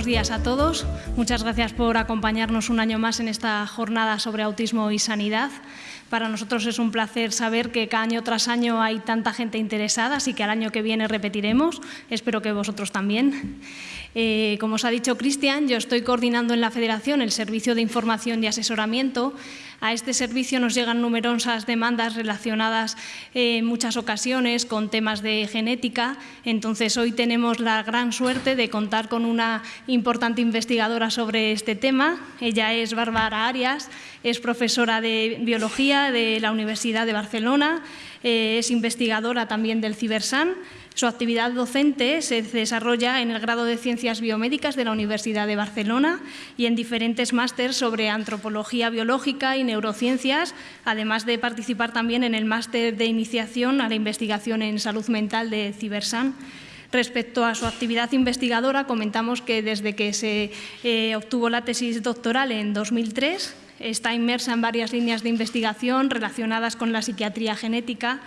buenos días a todos. Muchas gracias por acompañarnos un año más en esta jornada sobre autismo y sanidad. Para nosotros es un placer saber que cada año tras año hay tanta gente interesada, así que al año que viene repetiremos. Espero que vosotros también. Eh, como os ha dicho Cristian, yo estoy coordinando en la Federación el Servicio de Información y Asesoramiento. A este servicio nos llegan numerosas demandas relacionadas eh, en muchas ocasiones con temas de genética. Entonces, hoy tenemos la gran suerte de contar con una importante investigadora sobre este tema. Ella es Bárbara Arias, es profesora de Biología de la Universidad de Barcelona, eh, es investigadora también del Cibersan su actividad docente se desarrolla en el grado de Ciencias Biomédicas de la Universidad de Barcelona y en diferentes másteres sobre antropología biológica y neurociencias, además de participar también en el máster de iniciación a la investigación en salud mental de Cibersan. Respecto a su actividad investigadora, comentamos que desde que se eh, obtuvo la tesis doctoral en 2003, está inmersa en varias líneas de investigación relacionadas con la psiquiatría genética,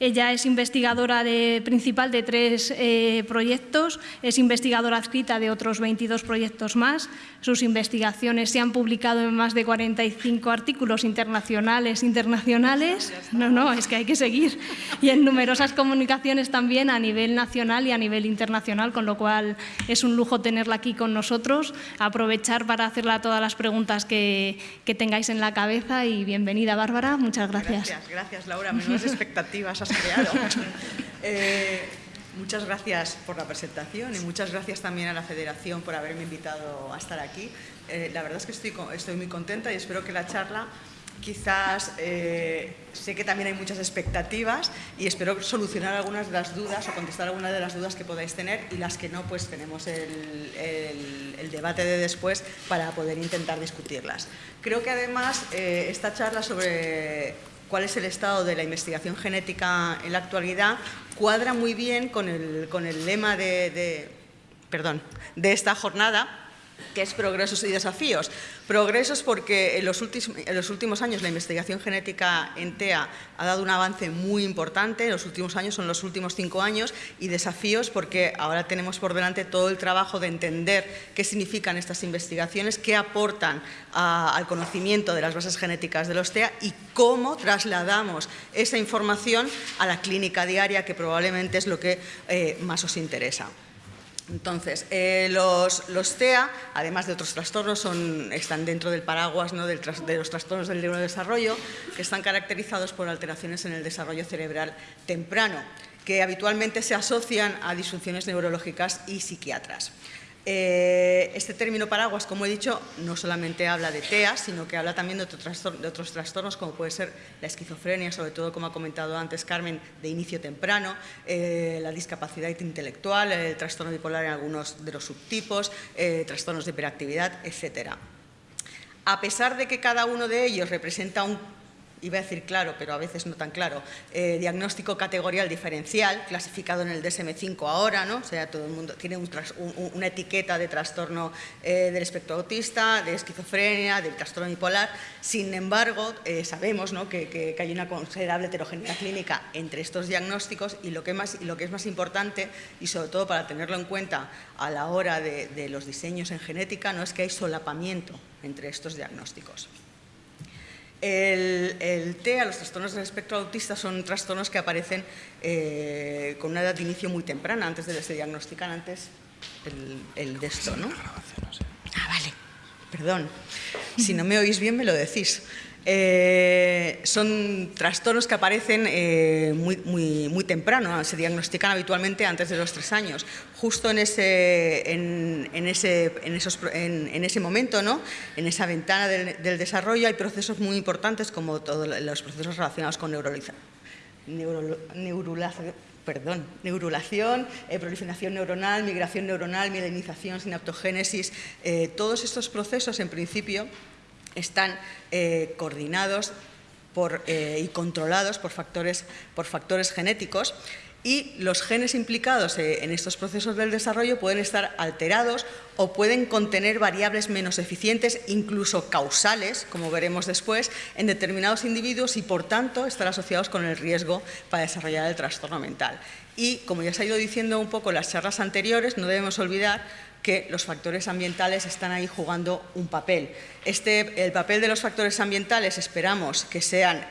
ella es investigadora principal de tres eh, proyectos, es investigadora adscrita de otros 22 proyectos más. Sus investigaciones se han publicado en más de 45 artículos internacionales, internacionales, no, no, es que hay que seguir, y en numerosas comunicaciones también a nivel nacional y a nivel internacional, con lo cual es un lujo tenerla aquí con nosotros, aprovechar para hacerle todas las preguntas que, que tengáis en la cabeza y bienvenida Bárbara, muchas gracias. Gracias, gracias Laura, menudas expectativas creado. Eh, muchas gracias por la presentación y muchas gracias también a la Federación por haberme invitado a estar aquí. Eh, la verdad es que estoy, estoy muy contenta y espero que la charla quizás eh, sé que también hay muchas expectativas y espero solucionar algunas de las dudas o contestar algunas de las dudas que podáis tener y las que no, pues tenemos el, el debate de después para poder intentar discutirlas. Creo que además esta charla sobre cuál es el estado de la investigación genética en la actualidad, cuadra muy bien con el, con el lema de, perdón, de esta jornada, que es progresos y desafíos. Progresos porque en los, últimos, años la investigación genética en TEA ha dado un avance muy importante, en los últimos años son los últimos cinco años, y desafíos porque ahora tenemos por delante todo el trabajo de entender qué significan estas investigaciones, qué aportan al conocimiento de las bases genéticas de los TEA y cómo trasladamos esa información a la clínica diaria, que probablemente es lo que eh, más os interesa. Entonces, eh, los, TEA, además de otros trastornos, están dentro del paraguas de los trastornos del neurodesarrollo, que están caracterizados por alteraciones en el desarrollo cerebral temprano, que habitualmente se asocian a disfunciones neurológicas y psiquiatras. Eh, este término paraguas, como he dicho, no solamente habla de TEA, sino que habla también de, otros trastornos, como puede ser la esquizofrenia, sobre todo, como ha comentado antes Carmen, de inicio temprano, eh, la discapacidad intelectual, el trastorno bipolar en algunos de los subtipos, eh, trastornos de hiperactividad, etc. A pesar de que cada uno de ellos representa un iba a decir claro, pero a veces no tan claro, eh, diagnóstico categorial diferencial, clasificado en el DSM-5 ahora, ¿no? o sea, todo el mundo tiene una etiqueta de trastorno eh, del espectro autista, de esquizofrenia, del trastorno bipolar, sin embargo, eh, sabemos que, hay una considerable heterogeneidad clínica entre estos diagnósticos y lo, que más, lo que es más importante, y sobre todo para tenerlo en cuenta a la hora de, de los diseños en genética, no es que hay solapamiento entre estos diagnósticos. El, TEA, los trastornos del espectro autista, son trastornos que aparecen eh, con una edad de inicio muy temprana, antes de que se diagnostican antes el, de esto, ¿no? Ah, vale, perdón. Si no me oís bien, me lo decís. Eh, son trastornos que aparecen eh, muy, muy, muy, temprano, se diagnostican habitualmente antes de los tres años. Justo en ese, en, ese, en esos, en, ese momento, ¿no? en esa ventana del, desarrollo, hay procesos muy importantes como todos los procesos relacionados con neurolización. perdón, neurulación, eh, proliferación neuronal, migración neuronal, mielinización, sinaptogénesis, todos estos procesos en principio están eh, coordinados eh, y controlados por factores, por factores genéticos y los genes implicados eh, en estos procesos del desarrollo pueden estar alterados o pueden contener variables menos eficientes, incluso causales, como veremos después, en determinados individuos y, por tanto, estar asociados con el riesgo para desarrollar el trastorno mental. Y, como ya se ha ido diciendo un poco en las charlas anteriores, no debemos olvidar que los factores ambientales están ahí jugando un papel. Este, el papel de los factores ambientales esperamos que sean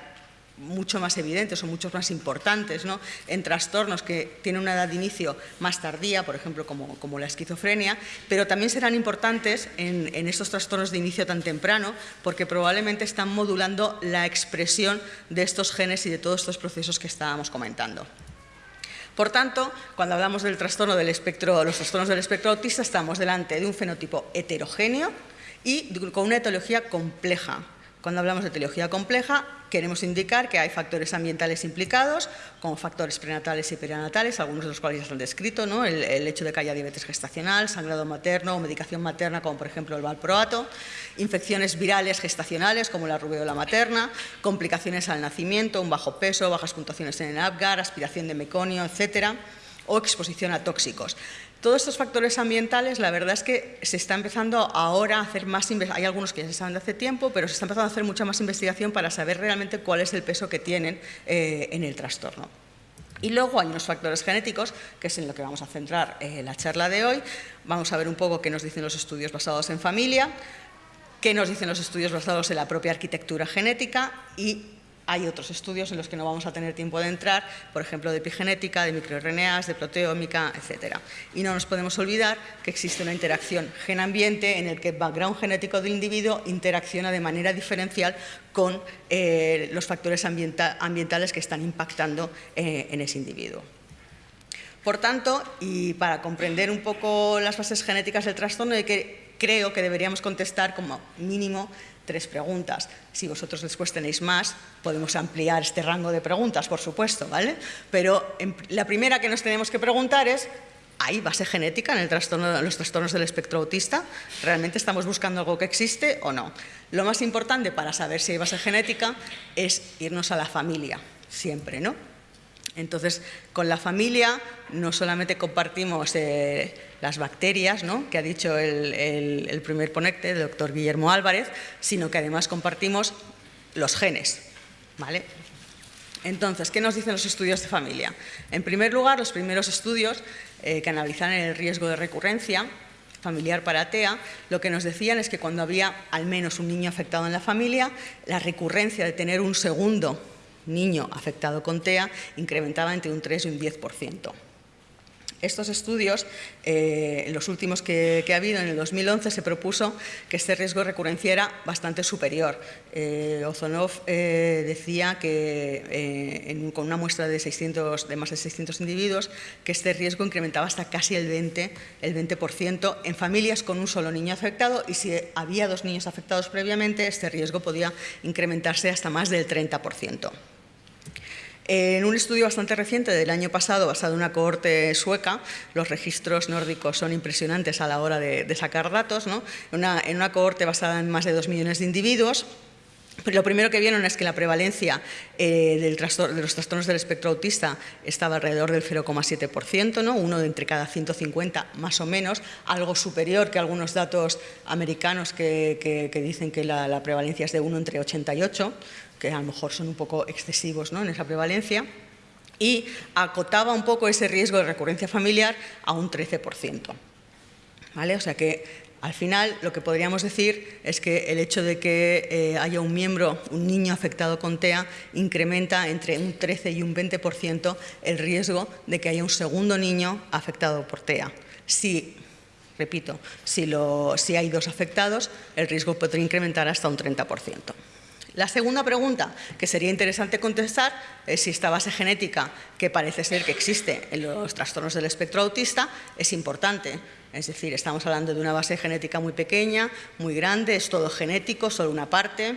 mucho más evidentes o mucho más importantes ¿no? en trastornos que tienen una edad de inicio más tardía, por ejemplo, como, la esquizofrenia, pero también serán importantes en, estos trastornos de inicio tan temprano porque probablemente están modulando la expresión de estos genes y de todos estos procesos que estábamos comentando. Por tanto, cuando hablamos del trastorno del espectro, los trastornos del espectro autista, estamos delante de un fenotipo heterogéneo y con una etiología compleja, cuando hablamos de etiología compleja, queremos indicar que hay factores ambientales implicados, como factores prenatales y perinatales, algunos de los cuales ya se han descrito, ¿no? el, hecho de que haya diabetes gestacional, sangrado materno o medicación materna, como por ejemplo el valproato, infecciones virales gestacionales, como la rubeola materna, complicaciones al nacimiento, un bajo peso, bajas puntuaciones en el APGAR, aspiración de meconio, etcétera, o exposición a tóxicos. Todos estos factores ambientales, la verdad es que se está empezando ahora a hacer más hay algunos que ya se saben de hace tiempo, pero se está empezando a hacer mucha más investigación para saber realmente cuál es el peso que tienen eh, en el trastorno. Y luego hay unos factores genéticos, que es en lo que vamos a centrar eh, la charla de hoy. Vamos a ver un poco qué nos dicen los estudios basados en familia, qué nos dicen los estudios basados en la propia arquitectura genética y hay otros estudios en los que no vamos a tener tiempo de entrar, por ejemplo, de epigenética, de microRNAs, de proteómica, etc. Y no nos podemos olvidar que existe una interacción gen-ambiente en el que el background genético del individuo interacciona de manera diferencial con eh, los factores ambienta ambientales que están impactando eh, en ese individuo. Por tanto, y para comprender un poco las bases genéticas del trastorno, que creo que deberíamos contestar como mínimo tres preguntas. Si vosotros después tenéis más, podemos ampliar este rango de preguntas, por supuesto, ¿vale? Pero la primera que nos tenemos que preguntar es, ¿hay base genética en, el trastorno, en los trastornos del espectro autista? ¿Realmente estamos buscando algo que existe o no? Lo más importante para saber si hay base genética es irnos a la familia, siempre, ¿no? Entonces, con la familia no solamente compartimos eh, las bacterias, ¿no? que ha dicho el, primer ponente, el doctor Guillermo Álvarez, sino que además compartimos los genes. ¿vale? Entonces, ¿qué nos dicen los estudios de familia? En primer lugar, los primeros estudios eh, que analizan el riesgo de recurrencia familiar para TEA, lo que nos decían es que cuando había al menos un niño afectado en la familia, la recurrencia de tener un segundo niño afectado con TEA incrementaba entre un 3 y un 10%. Estos estudios, eh, los últimos que, ha habido en el 2011, se propuso que este riesgo de era bastante superior. Eh, Ozonov eh, decía que en, con una muestra de, 600, de más de 600 individuos que este riesgo incrementaba hasta casi el 20%, el 20 en familias con un solo niño afectado y si había dos niños afectados previamente, este riesgo podía incrementarse hasta más del 30%. En un estudio bastante reciente del año pasado, basado en una cohorte sueca, los registros nórdicos son impresionantes a la hora de, sacar datos, ¿no? en una cohorte basada en más de dos millones de individuos, pero lo primero que vieron es que la prevalencia eh, de los trastornos del espectro autista estaba alrededor del 0,7%, ¿no? uno de entre cada 150 más o menos, algo superior que algunos datos americanos que, dicen que la, la, prevalencia es de 1 entre 88, que a lo mejor son un poco excesivos ¿no? en esa prevalencia, y acotaba un poco ese riesgo de recurrencia familiar a un 13%. ¿Vale? O sea que al final, lo que podríamos decir es que el hecho de que eh, haya un miembro, un niño afectado con TEA, incrementa entre un 13 y un 20% el riesgo de que haya un segundo niño afectado por TEA. Si, repito, si, lo, si hay dos afectados, el riesgo podría incrementar hasta un 30%. La segunda pregunta que sería interesante contestar es si esta base genética, que parece ser que existe en los trastornos del espectro autista, es importante. Es decir, estamos hablando de una base genética muy pequeña, muy grande, es todo genético, solo una parte.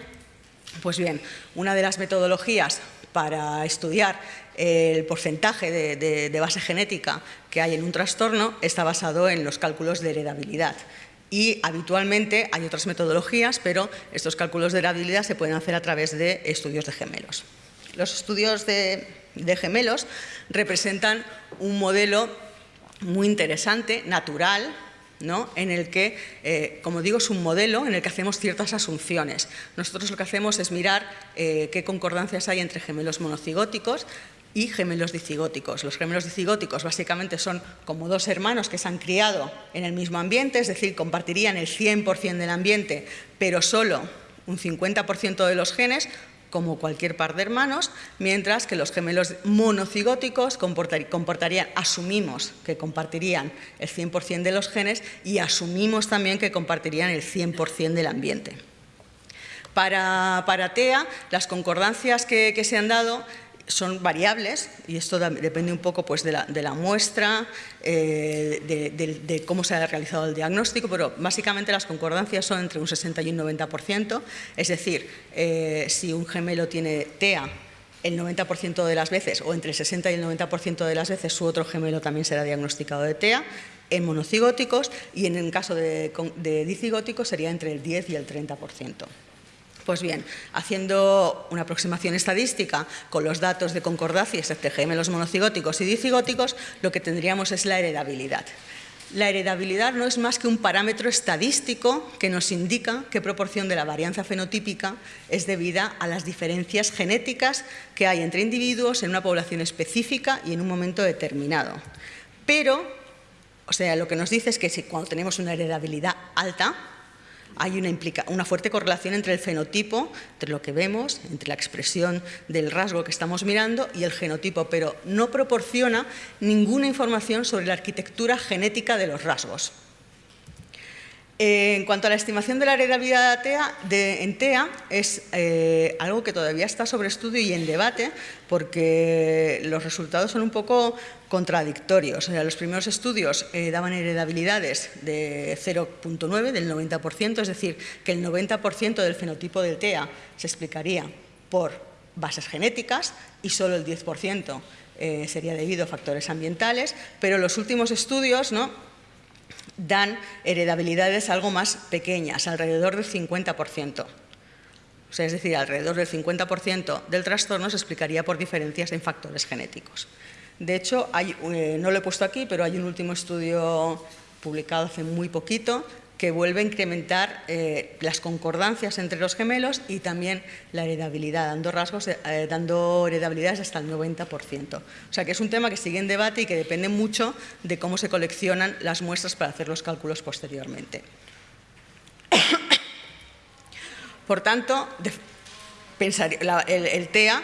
Pues bien, una de las metodologías para estudiar el porcentaje de, base genética que hay en un trastorno está basado en los cálculos de heredabilidad y habitualmente hay otras metodologías, pero estos cálculos de heredabilidad se pueden hacer a través de estudios de gemelos. Los estudios de, de gemelos representan un modelo muy interesante, natural, ¿no? en el que, eh, como digo, es un modelo en el que hacemos ciertas asunciones. Nosotros lo que hacemos es mirar eh, qué concordancias hay entre gemelos monocigóticos, y gemelos dicigóticos. Los gemelos dicigóticos básicamente son como dos hermanos que se han criado en el mismo ambiente, es decir, compartirían el 100% del ambiente, pero solo un 50% de los genes, como cualquier par de hermanos, mientras que los gemelos monocigóticos comportarían, asumimos que compartirían el 100% de los genes y asumimos también que compartirían el 100% del ambiente. Para, para, TEA, las concordancias que, que se han dado son variables y esto depende un poco pues, de, la, muestra, eh, de, cómo se ha realizado el diagnóstico, pero básicamente las concordancias son entre un 60 y un 90%, es decir, eh, si un gemelo tiene TEA el 90% de las veces o entre el 60 y el 90% de las veces su otro gemelo también será diagnosticado de TEA en monocigóticos y en el caso de, de dicigóticos sería entre el 10 y el 30%. Pues bien, haciendo una aproximación estadística con los datos de concordancias entre gemelos monocigóticos y dicigóticos, lo que tendríamos es la heredabilidad. La heredabilidad no es más que un parámetro estadístico que nos indica qué proporción de la varianza fenotípica es debida a las diferencias genéticas que hay entre individuos en una población específica y en un momento determinado. Pero, o sea, lo que nos dice es que si cuando tenemos una heredabilidad alta, hay una, una, fuerte correlación entre el fenotipo, entre lo que vemos, entre la expresión del rasgo que estamos mirando y el genotipo, pero no proporciona ninguna información sobre la arquitectura genética de los rasgos. En cuanto a la estimación de la heredabilidad de, en TEA, es eh, algo que todavía está sobre estudio y en debate, porque los resultados son un poco contradictorios. los primeros estudios eh, daban heredabilidades de 0.9, del 90%, es decir, que el 90% del fenotipo del TEA se explicaría por bases genéticas y solo el 10% eh, sería debido a factores ambientales, pero los últimos estudios ¿no? Dan heredabilidades algo más pequeñas, alrededor del 50%. O sea, es decir, alrededor del 50% del trastorno se explicaría por diferencias en factores genéticos. De hecho, eh, no lo he puesto aquí, pero hay un último estudio publicado hace muy poquito que vuelve a incrementar eh, las concordancias entre los gemelos y también la heredabilidad, dando, rasgos, eh, dando heredabilidades hasta el 90%. O sea que es un tema que sigue en debate y que depende mucho de cómo se coleccionan las muestras para hacer los cálculos posteriormente. Por tanto, el, TEA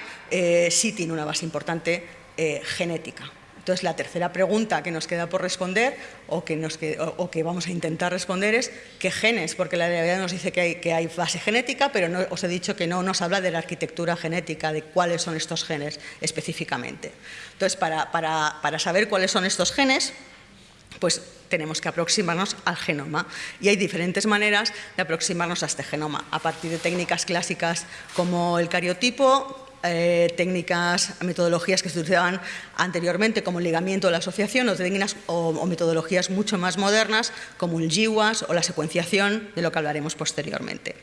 sí tiene una base importante eh, genética. Entonces, la tercera pregunta que nos queda por responder o que, vamos a intentar responder es ¿qué genes? Porque la realidad nos dice que hay, base genética, pero no, os he dicho que no nos habla de la arquitectura genética, de cuáles son estos genes específicamente. Entonces, para, para, para saber cuáles son estos genes, pues tenemos que aproximarnos al genoma. Y hay diferentes maneras de aproximarnos a este genoma, a partir de técnicas clásicas como el cariotipo, eh, técnicas, metodologías que se utilizaban anteriormente como el ligamiento o la asociación o, técnicas, o, metodologías mucho más modernas como el GWAS o la secuenciación, de lo que hablaremos posteriormente.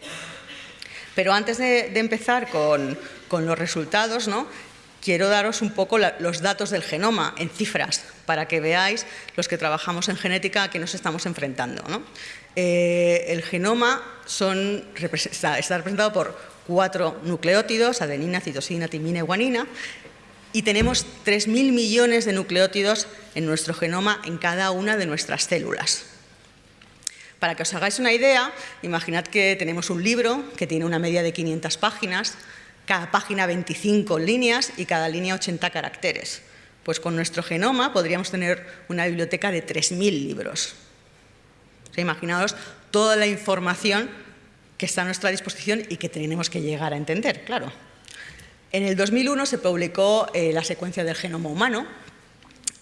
Pero antes de, empezar con, los resultados, ¿no? quiero daros un poco los datos del genoma en cifras para que veáis los que trabajamos en genética a qué nos estamos enfrentando. Eh, el genoma son, está representado por cuatro nucleótidos, adenina, citosina, timina y guanina, y tenemos 3.000 millones de nucleótidos en nuestro genoma en cada una de nuestras células. Para que os hagáis una idea, imaginad que tenemos un libro que tiene una media de 500 páginas, cada página 25 líneas y cada línea 80 caracteres. Pues con nuestro genoma podríamos tener una biblioteca de 3.000 libros. imaginaos toda la información que está a nuestra disposición y que tenemos que llegar a entender, claro. En el 2001 se publicó eh, la secuencia del genoma humano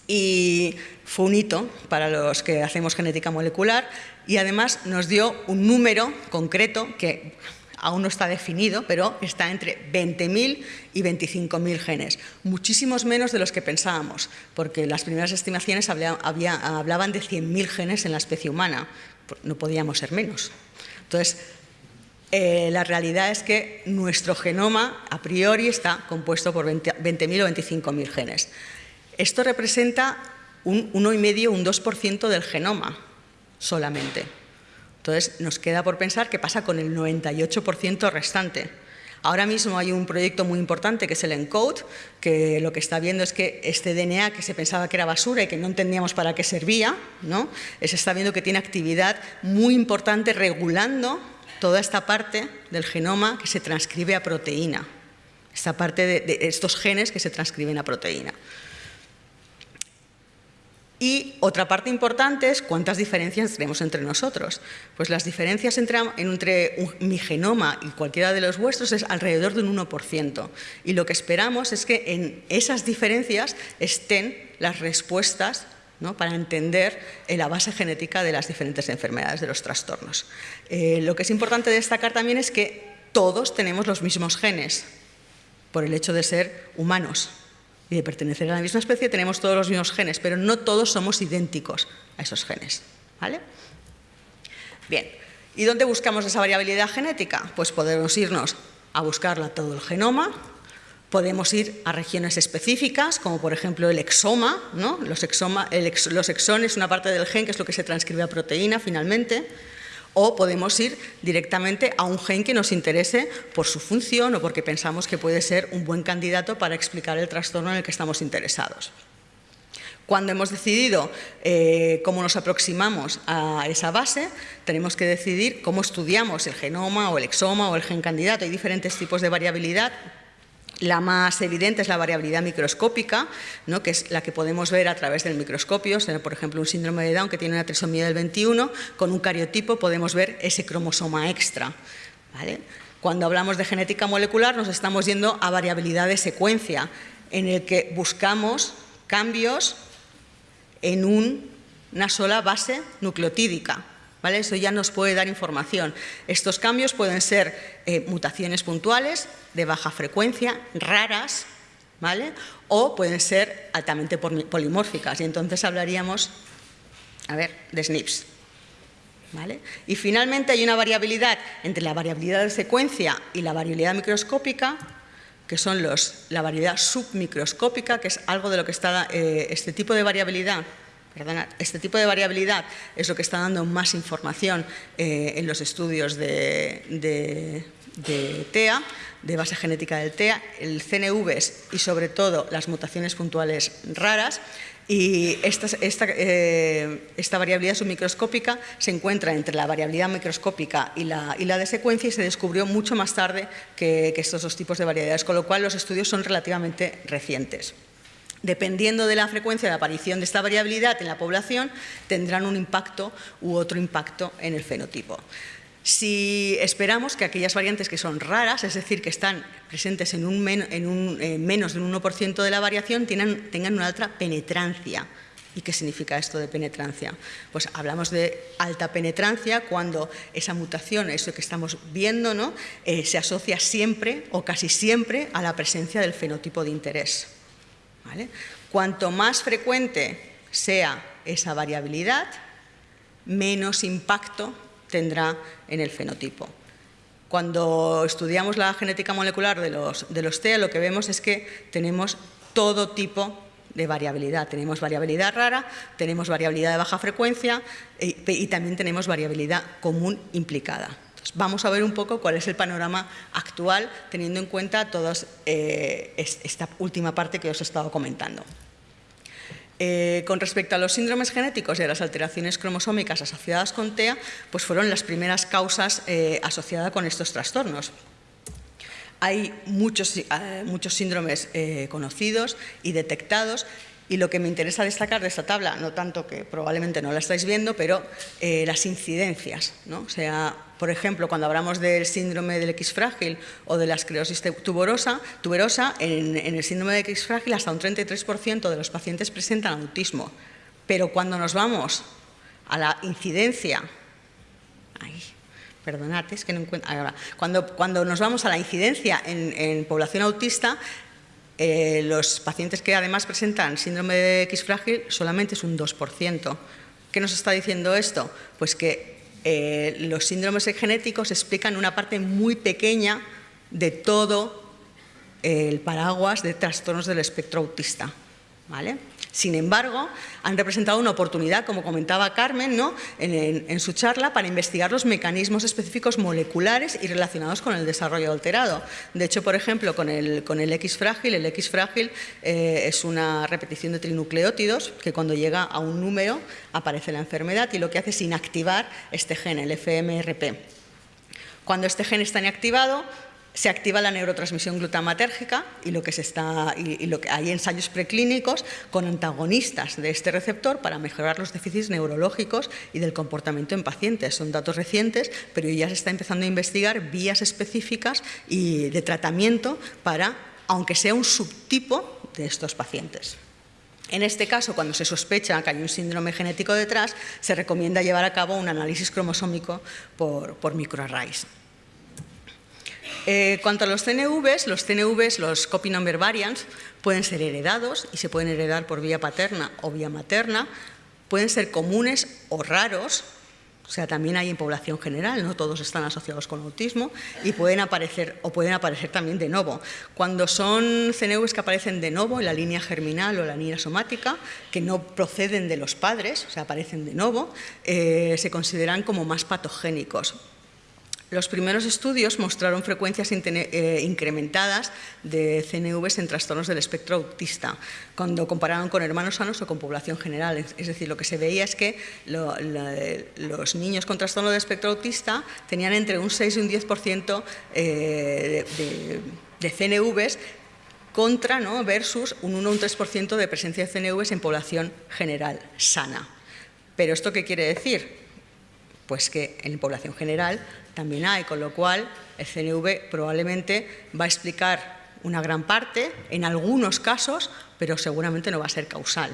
y fue un hito para los que hacemos genética molecular y además nos dio un número concreto que aún no está definido, pero está entre 20.000 y 25.000 genes, muchísimos menos de los que pensábamos, porque las primeras estimaciones hablaban de 100.000 genes en la especie humana, no podíamos ser menos. Entonces, eh, la realidad es que nuestro genoma a priori está compuesto por 20.000 o 25.000 genes. Esto representa un 1,5 un 2% del genoma solamente. Entonces nos queda por pensar qué pasa con el 98% restante. Ahora mismo hay un proyecto muy importante que es el ENCODE, que lo que está viendo es que este DNA que se pensaba que era basura y que no entendíamos para qué servía, ¿no? se está viendo que tiene actividad muy importante regulando toda esta parte del genoma que se transcribe a proteína, esta parte de estos genes que se transcriben a proteína. Y otra parte importante es cuántas diferencias tenemos entre nosotros. pues las diferencias entre, mi genoma y cualquiera de los vuestros es alrededor de un 1%. Y lo que esperamos es que en esas diferencias estén las respuestas para entender eh, la base genética de las diferentes enfermedades, de los trastornos. Eh, lo que es importante destacar también es que todos tenemos los mismos genes, por el hecho de ser humanos y de pertenecer a la misma especie, tenemos todos los mismos genes, pero no todos somos idénticos a esos genes. ¿vale? Bien, ¿y dónde buscamos esa variabilidad genética? Pues podemos irnos a buscarla todo el genoma, podemos ir a regiones específicas, como por ejemplo el exoma, los, exoma, los exones, una parte del gen que es lo que se transcribe a proteína finalmente, o podemos ir directamente a un gen que nos interese por su función o porque pensamos que puede ser un buen candidato para explicar el trastorno en el que estamos interesados. Cuando hemos decidido eh, cómo nos aproximamos a esa base, tenemos que decidir cómo estudiamos el genoma o el exoma o el gen candidato. Hay diferentes tipos de variabilidad la más evidente es la variabilidad microscópica, ¿no? que es la que podemos ver a través del microscopio. por ejemplo, un síndrome de Down que tiene una trisomía del 21, con un cariotipo podemos ver ese cromosoma extra. Cuando hablamos de genética molecular nos estamos yendo a variabilidad de secuencia, en el que buscamos cambios en una sola base nucleotídica. Eso ya nos puede dar información. Estos cambios pueden ser eh, mutaciones puntuales, de baja frecuencia, raras, ¿vale? o pueden ser altamente polimórficas. Y entonces hablaríamos, a ver, de SNPs. ¿Vale? Y finalmente hay una variabilidad entre la variabilidad de secuencia y la variabilidad microscópica, que son los, la variabilidad submicroscópica, que es algo de lo que está eh, este tipo de variabilidad este tipo de variabilidad es lo que está dando más información eh, en los estudios de, TEA, de base genética del TEA, el CNVs y sobre todo las mutaciones puntuales raras. Y esta, eh, variabilidad submicroscópica se encuentra entre la variabilidad microscópica y la, de secuencia y se descubrió mucho más tarde que, que estos dos tipos de variabilidades, con lo cual los estudios son relativamente recientes dependiendo de la frecuencia de aparición de esta variabilidad en la población, tendrán un impacto u otro impacto en el fenotipo. Si esperamos que aquellas variantes que son raras, es decir, que están presentes en, un eh, menos de un 1% de la variación, tengan, una alta penetrancia. ¿Y qué significa esto de penetrancia? Pues hablamos de alta penetrancia cuando esa mutación, eso que estamos viendo, ¿no? Eh, se asocia siempre o casi siempre a la presencia del fenotipo de interés. Cuanto más frecuente sea esa variabilidad, menos impacto tendrá en el fenotipo. Cuando estudiamos la genética molecular de los, de los TEA, lo que vemos es que tenemos todo tipo de variabilidad. Tenemos variabilidad rara, tenemos variabilidad de baja frecuencia y, y también tenemos variabilidad común implicada vamos a ver un poco cuál es el panorama actual teniendo en cuenta toda eh, esta última parte que os he estado comentando. Eh, con respecto a los síndromes genéticos y a las alteraciones cromosómicas asociadas con TEA, pues fueron las primeras causas eh, asociadas con estos trastornos. Hay muchos, muchos síndromes conocidos y detectados y lo que me interesa destacar de esta tabla, no tanto que probablemente no la estáis viendo, pero las incidencias. ¿no? O sea, por ejemplo, cuando hablamos del síndrome del X frágil o de la esclerosis tuberosa, tuberosa en, el síndrome del X frágil hasta un 33% de los pacientes presentan autismo. Pero cuando nos vamos a la incidencia, perdonad, es que no encuentro, ahora, cuando, cuando nos vamos a la incidencia en, población autista, eh, los pacientes que además presentan síndrome de X frágil solamente es un 2%. ¿Qué nos está diciendo esto? Pues que eh, los síndromes genéticos explican una parte muy pequeña de todo el paraguas de trastornos del espectro autista. ¿vale? Sin embargo, han representado una oportunidad, como comentaba Carmen ¿no? en, su charla, para investigar los mecanismos específicos moleculares y relacionados con el desarrollo alterado. De hecho, por ejemplo, con el, X frágil, el X frágil eh, es una repetición de trinucleótidos que cuando llega a un número aparece la enfermedad y lo que hace es inactivar este gen, el FMRP. Cuando este gen está inactivado, se activa la neurotransmisión glutamatérgica y, lo que hay ensayos preclínicos con antagonistas de este receptor para mejorar los déficits neurológicos y del comportamiento en pacientes. Son datos recientes, pero ya se está empezando a investigar vías específicas y de tratamiento para, aunque sea un subtipo de estos pacientes. En este caso, cuando se sospecha que hay un síndrome genético detrás, se recomienda llevar a cabo un análisis cromosómico por, por microarrays. Eh, cuanto a los CNVs, los CNVs, los copy number variants, pueden ser heredados y se pueden heredar por vía paterna o vía materna, pueden ser comunes o raros, o sea, también hay en población general, no todos están asociados con autismo y pueden aparecer o pueden aparecer también de nuevo. Cuando son CNVs que aparecen de nuevo en la línea germinal o la línea somática, que no proceden de los padres, o sea, aparecen de nuevo, eh, se consideran como más patogénicos. Los primeros estudios mostraron frecuencias eh, incrementadas de CNVs en trastornos del espectro autista, cuando compararon con hermanos sanos o con población general. Es decir, lo que se veía es que los niños con trastorno del espectro autista tenían entre un 6 y un 10% eh, de, CNVs contra ¿no? versus un 1 o un 3% de presencia de CNVs en población general sana. ¿Pero esto qué quiere decir? Pues que en población general también hay, con lo cual el CNV probablemente va a explicar una gran parte, en algunos casos, pero seguramente no va a ser causal.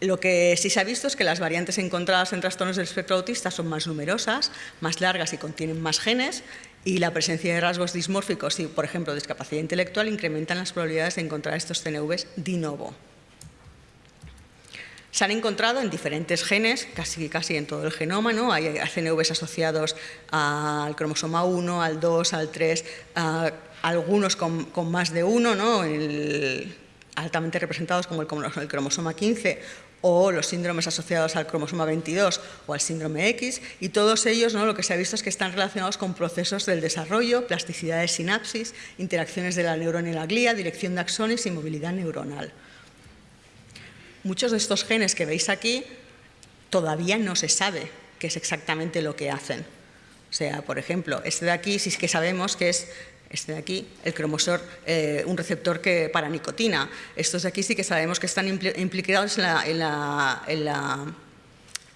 Lo que sí se ha visto es que las variantes encontradas en trastornos del espectro autista son más numerosas, más largas y contienen más genes, y la presencia de rasgos dismórficos y, por ejemplo, discapacidad intelectual incrementan las probabilidades de encontrar estos CNVs de novo. Se han encontrado en diferentes genes, casi, casi en todo el genoma, ¿no? hay CNVs asociados al cromosoma 1, al 2, al 3, algunos con, más de uno, ¿no? altamente representados como el, cromosoma 15 o los síndromes asociados al cromosoma 22 o al síndrome X, y todos ellos ¿no? lo que se ha visto es que están relacionados con procesos del desarrollo, plasticidad de sinapsis, interacciones de la neurona y la glía, dirección de axones y movilidad neuronal. Muchos de estos genes que veis aquí todavía no se sabe qué es exactamente lo que hacen. O sea, por ejemplo, este de aquí sí que sabemos que es este de aquí, el cromosor, eh, un receptor que, para nicotina. Estos de aquí sí que sabemos que están implicados en la, en la, en la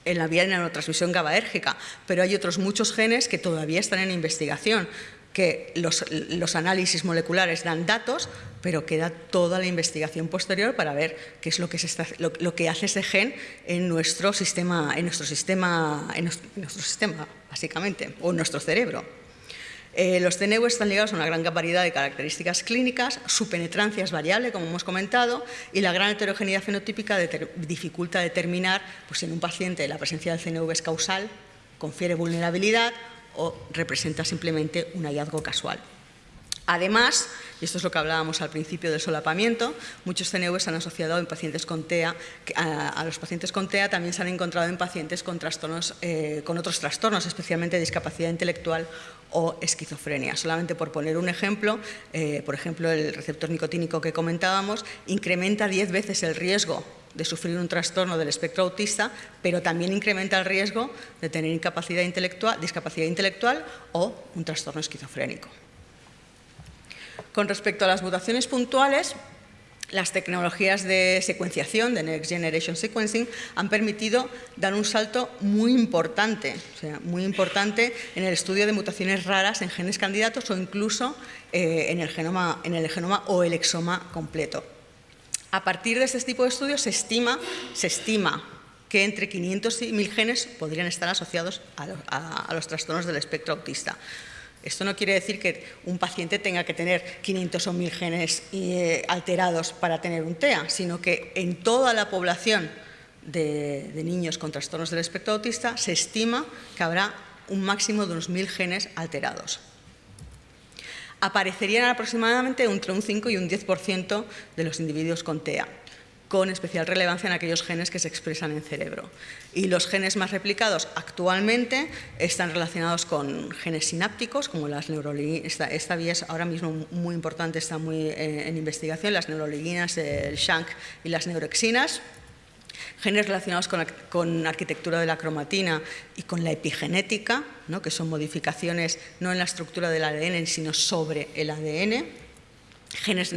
en la vía de neurotransmisión GABAérgica, pero hay otros muchos genes que todavía están en investigación que los, análisis moleculares dan datos, pero queda toda la investigación posterior para ver qué es lo que, hace ese gen en nuestro sistema, en nuestro sistema, en nuestro, sistema, básicamente, o en nuestro cerebro. Eh, los CNV están ligados a una gran variedad de características clínicas, su penetrancia es variable, como hemos comentado, y la gran heterogeneidad fenotípica dificulta determinar pues, si en un paciente la presencia del CNV es causal, confiere vulnerabilidad o representa simplemente un hallazgo casual. Además, y esto es lo que hablábamos al principio del solapamiento, muchos CNV se han asociado en pacientes con TEA, a, los pacientes con TEA también se han encontrado en pacientes con, trastornos, eh, con otros trastornos, especialmente discapacidad intelectual o esquizofrenia. Solamente por poner un ejemplo, eh, por ejemplo, el receptor nicotínico que comentábamos incrementa 10 veces el riesgo de sufrir un trastorno del espectro autista, pero también incrementa el riesgo de tener incapacidad intelectual, discapacidad intelectual o un trastorno esquizofrénico. Con respecto a las mutaciones puntuales, las tecnologías de secuenciación, de Next Generation Sequencing, han permitido dar un salto muy importante, o sea, muy importante en el estudio de mutaciones raras en genes candidatos o incluso eh, en, el genoma, en el genoma o el exoma completo. A partir de este tipo de estudios se estima, se estima que entre 500 y 1000 genes podrían estar asociados a, los trastornos del espectro autista. Esto no quiere decir que un paciente tenga que tener 500 o 1000 genes eh, alterados para tener un TEA, sino que en toda la población de, de, niños con trastornos del espectro autista se estima que habrá un máximo de unos 1000 genes alterados aparecerían aproximadamente entre un 5 y un 10% de los individuos con TEA. Con especial relevancia en aquellos genes que se expresan en cerebro. Y los genes más replicados actualmente están relacionados con genes sinápticos, como las neuroliginas, esta, vía es ahora mismo muy importante, está muy eh, en investigación, las neuroliginas, el shank y las neuroxinas, genes relacionados con, la arquitectura de la cromatina y con la epigenética, que son modificaciones no en la estructura del ADN, sino sobre el ADN, genes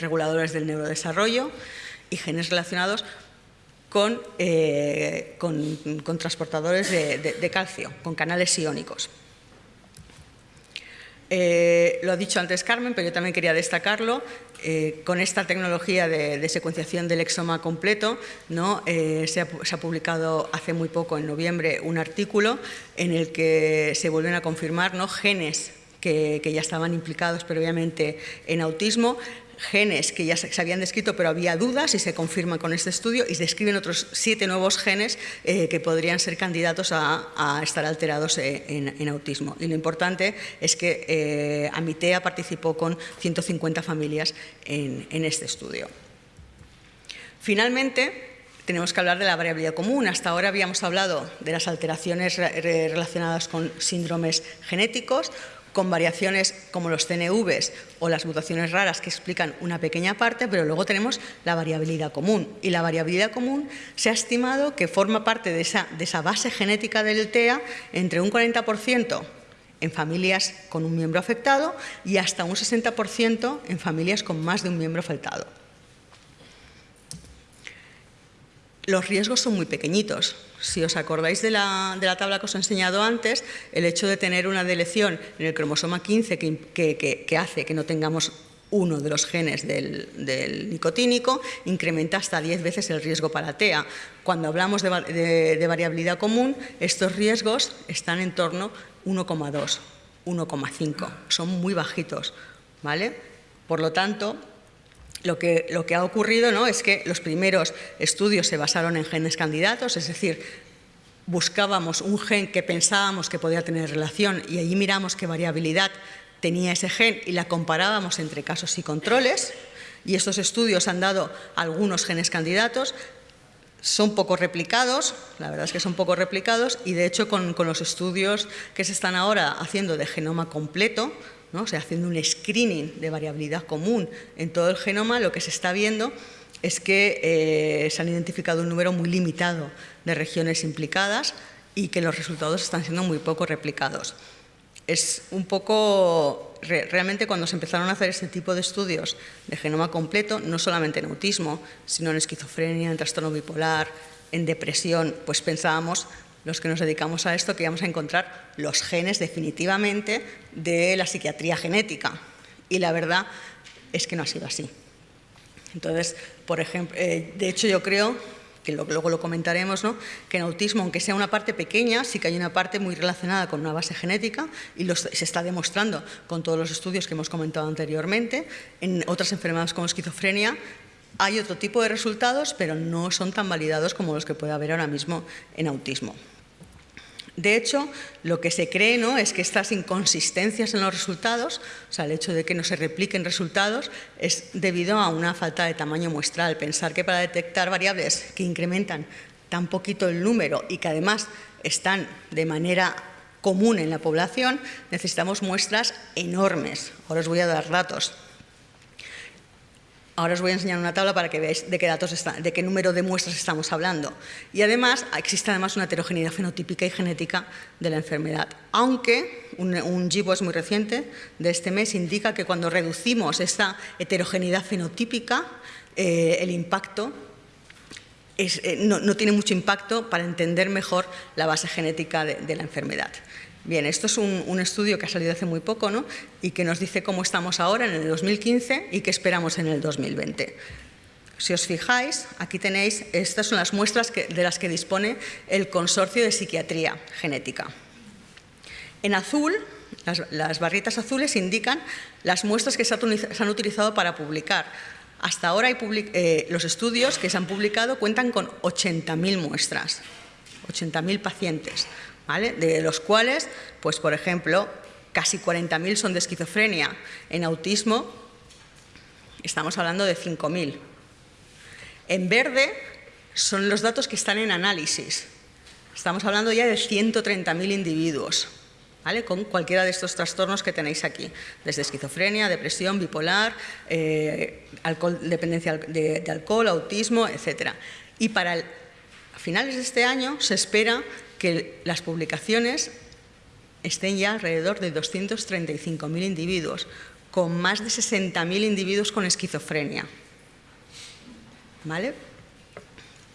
reguladores del neurodesarrollo, y genes relacionados con, eh, con, transportadores de, calcio, con canales iónicos. Eh, lo ha dicho antes Carmen, pero yo también quería destacarlo. Eh, con esta tecnología de, secuenciación del exoma completo, ¿no? se, ha, publicado hace muy poco, en noviembre, un artículo en el que se vuelven a confirmar ¿no? genes que, que, ya estaban implicados previamente en autismo, genes que ya se habían descrito, pero había dudas y se confirman con este estudio y se describen otros siete nuevos genes eh, que podrían ser candidatos a, estar alterados eh, en, autismo. Y lo importante es que eh, Amitea participó con 150 familias en, en este estudio. Finalmente, tenemos que hablar de la variabilidad común. Hasta ahora habíamos hablado de las alteraciones relacionadas con síndromes genéticos con variaciones como los CNVs o las mutaciones raras que explican una pequeña parte, pero luego tenemos la variabilidad común. Y la variabilidad común se ha estimado que forma parte de esa, de esa base genética del TEA entre un 40% en familias con un miembro afectado y hasta un 60% en familias con más de un miembro afectado. Los riesgos son muy pequeñitos. Si os acordáis de la, tabla que os he enseñado antes, el hecho de tener una delección en el cromosoma 15 que, hace que no tengamos uno de los genes del, nicotínico incrementa hasta 10 veces el riesgo para TEA. Cuando hablamos de, de variabilidad común, estos riesgos están en torno a 1,2, 1,5. Son muy bajitos. ¿vale? Por lo tanto, lo que, lo que ha ocurrido ¿no? es que los primeros estudios se basaron en genes candidatos, es decir, buscábamos un gen que pensábamos que podía tener relación y allí miramos qué variabilidad tenía ese gen y la comparábamos entre casos y controles. Y estos estudios han dado algunos genes candidatos, son poco replicados, la verdad es que son poco replicados, y de hecho con, con los estudios que se están ahora haciendo de genoma completo, ¿no? haciendo un screening de variabilidad común en todo el genoma, lo que se está viendo es que eh, se han identificado un número muy limitado de regiones implicadas y que los resultados están siendo muy poco replicados. Es un poco, realmente cuando se empezaron a hacer este tipo de estudios de genoma completo, no solamente en autismo, sino en esquizofrenia, en trastorno bipolar, en depresión, pues pensábamos los que nos dedicamos a esto que íbamos a encontrar los genes definitivamente de la psiquiatría genética. Y la verdad es que no ha sido así. Entonces, por ejemplo, eh, de hecho yo creo que luego lo comentaremos, ¿no? que en autismo, aunque sea una parte pequeña, sí que hay una parte muy relacionada con una base genética y se está demostrando con todos los estudios que hemos comentado anteriormente. En otras enfermedades como esquizofrenia hay otro tipo de resultados, pero no son tan validados como los que puede haber ahora mismo en autismo. De hecho, lo que se cree ¿no? es que estas inconsistencias en los resultados, o sea, el hecho de que no se repliquen resultados, es debido a una falta de tamaño muestral. Pensar que para detectar variables que incrementan tan poquito el número y que además están de manera común en la población, necesitamos muestras enormes. Ahora os voy a dar datos. Ahora os voy a enseñar una tabla para que veáis de qué, número de muestras estamos hablando. Y además, existe además una heterogeneidad fenotípica y genética de la enfermedad. Aunque un, un muy reciente de este mes indica que cuando reducimos esta heterogeneidad fenotípica, eh, el impacto eh, no, tiene mucho impacto para entender mejor la base genética de la enfermedad. Bien, esto es un, estudio que ha salido hace muy poco ¿no? y que nos dice cómo estamos ahora en el 2015 y qué esperamos en el 2020. Si os fijáis, aquí tenéis, estas son las muestras de las que dispone el Consorcio de Psiquiatría Genética. En azul, las, barritas azules indican las muestras que se han utilizado para publicar. Hasta ahora eh, los estudios que se han publicado cuentan con 80.000 muestras, 80.000 pacientes de los cuales, pues por ejemplo, casi 40.000 son de esquizofrenia. En autismo estamos hablando de 5.000. En verde son los datos que están en análisis. Estamos hablando ya de 130.000 individuos, ¿vale? con cualquiera de estos trastornos que tenéis aquí, desde esquizofrenia, depresión, bipolar, eh, dependencia de, alcohol, autismo, etc. Y para finales de este año se espera que las publicaciones estén ya alrededor de 235.000 individuos, con más de 60.000 individuos con esquizofrenia. ¿Vale?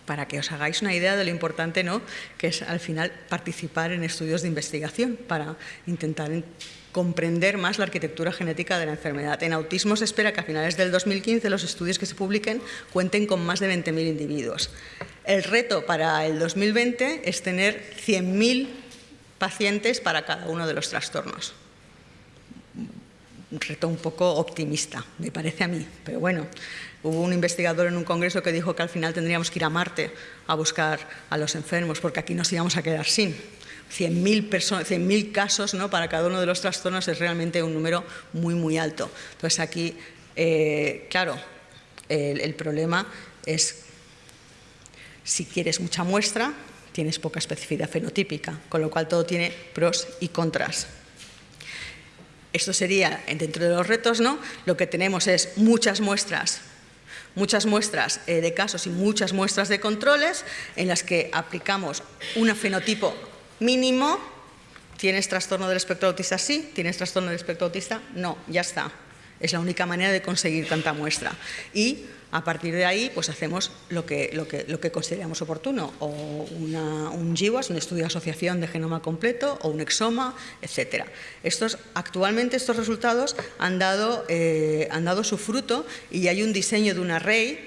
para que os hagáis una idea de lo importante ¿no? que es al final participar en estudios de investigación para intentar comprender más la arquitectura genética de la enfermedad. En autismo se espera que a finales del 2015 los estudios que se publiquen cuenten con más de 20.000 individuos. El reto para el 2020 es tener 100.000 pacientes para cada uno de los trastornos. Un reto un poco optimista, me parece a mí, pero bueno, Hubo un investigador en un congreso que dijo que al final tendríamos que ir a Marte a buscar a los enfermos, porque aquí nos íbamos a quedar sin. 100.000 casos ¿no? para cada uno de los trastornos es realmente un número muy, muy alto. Entonces aquí, eh, claro, el, problema es si quieres mucha muestra, tienes poca especificidad fenotípica, con lo cual todo tiene pros y contras. Esto sería dentro de los retos, ¿no? Lo que tenemos es muchas muestras muchas muestras eh, de casos y muchas muestras de controles en las que aplicamos un fenotipo mínimo. ¿Tienes trastorno del espectro autista? Sí. ¿Tienes trastorno del espectro autista? No. Ya está. Es la única manera de conseguir tanta muestra. Y a partir de ahí, pues hacemos lo que, lo que, lo que consideramos oportuno, o un GWAS, un estudio de asociación de genoma completo, o un exoma, etc. Estos, actualmente estos resultados han dado, eh, han dado su fruto y hay un diseño de un array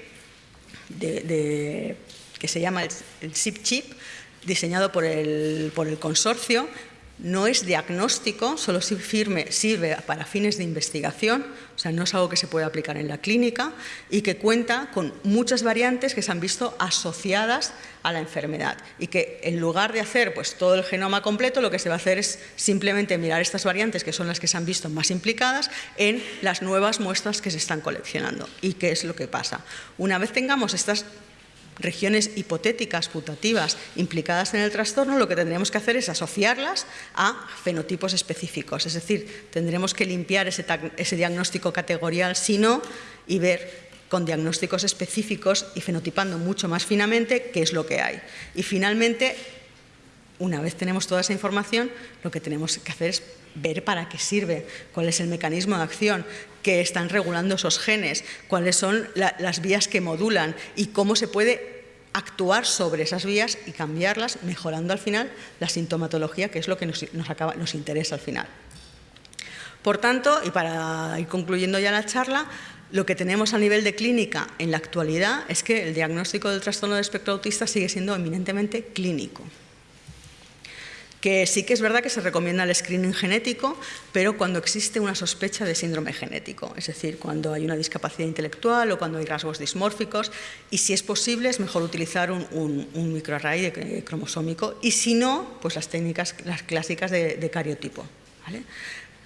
que se llama el, el chip diseñado por el, por el consorcio, no es diagnóstico, solo sirve para fines de investigación, o sea, no es algo que se puede aplicar en la clínica y que cuenta con muchas variantes que se han visto asociadas a la enfermedad y que en lugar de hacer pues, todo el genoma completo, lo que se va a hacer es simplemente mirar estas variantes que son las que se han visto más implicadas en las nuevas muestras que se están coleccionando. ¿Y qué es lo que pasa? Una vez tengamos estas regiones hipotéticas, putativas, implicadas en el trastorno, lo que tendríamos que hacer es asociarlas a fenotipos específicos. Es decir, tendremos que limpiar ese, diagnóstico categorial, si no, y ver con diagnósticos específicos y fenotipando mucho más finamente qué es lo que hay. Y finalmente, una vez tenemos toda esa información, lo que tenemos que hacer es ver para qué sirve, cuál es el mecanismo de acción, que están regulando esos genes, cuáles son las vías que modulan y cómo se puede actuar sobre esas vías y cambiarlas, mejorando al final la sintomatología, que es lo que nos, nos interesa al final. Por tanto, y para ir concluyendo ya la charla, lo que tenemos a nivel de clínica en la actualidad es que el diagnóstico del trastorno de espectro autista sigue siendo eminentemente clínico que sí que es verdad que se recomienda el screening genético, pero cuando existe una sospecha de síndrome genético, es decir, cuando hay una discapacidad intelectual o cuando hay rasgos dismórficos, y si es posible es mejor utilizar un, microarray cromosómico, y si no, pues las técnicas las clásicas de, cariotipo.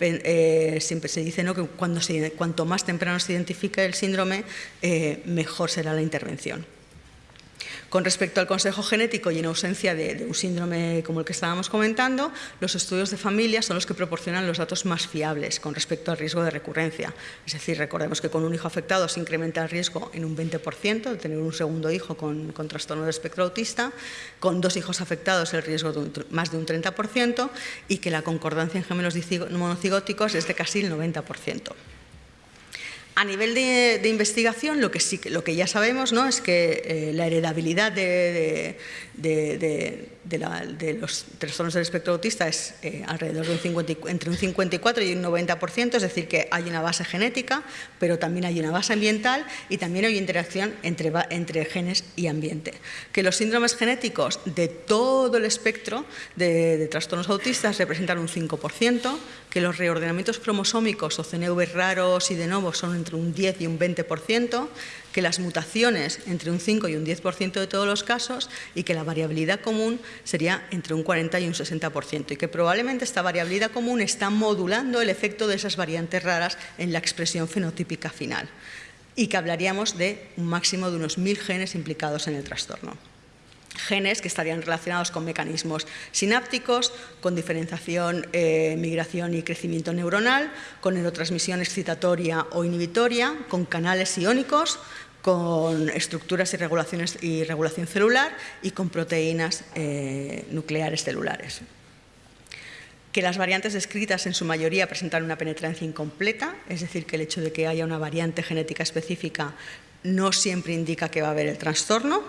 Eh, siempre se dice que cuando cuanto más temprano se identifique el síndrome, eh, mejor será la intervención. Con respecto al consejo genético y en ausencia de, un síndrome como el que estábamos comentando, los estudios de familia son los que proporcionan los datos más fiables con respecto al riesgo de recurrencia. Es decir, recordemos que con un hijo afectado se incrementa el riesgo en un 20% de tener un segundo hijo con, trastorno de espectro autista, con dos hijos afectados el riesgo de más de un 30% y que la concordancia en gemelos monocigóticos es de casi el 90%. A nivel de, investigación, lo que, sí, lo que ya sabemos ¿no? es que eh, la heredabilidad de, de, los trastornos del espectro autista es eh, alrededor de un 50, entre un 54 y un 90%, es decir, que hay una base genética, pero también hay una base ambiental y también hay interacción entre, entre genes y ambiente. Que los síndromes genéticos de todo el espectro de, trastornos autistas representan un 5%, que los reordenamientos cromosómicos o CNV raros y de nuevo son entre un 10 y un 20%, que las mutaciones entre un 5 y un 10% de todos los casos y que la variabilidad común sería entre un 40 y un 60% y que probablemente esta variabilidad común está modulando el efecto de esas variantes raras en la expresión fenotípica final. y que hablaríamos de un máximo de unos 1.000 genes implicados en el trastorno genes que estarían relacionados con mecanismos sinápticos, con diferenciación, eh, migración y crecimiento neuronal, con neurotransmisión excitatoria o inhibitoria, con canales iónicos, con estructuras y, regulaciones, y regulación celular y con proteínas eh, nucleares celulares. Que las variantes descritas en su mayoría presentan una penetrancia incompleta, es decir, que el hecho de que haya una variante genética específica no siempre indica que va a haber el trastorno,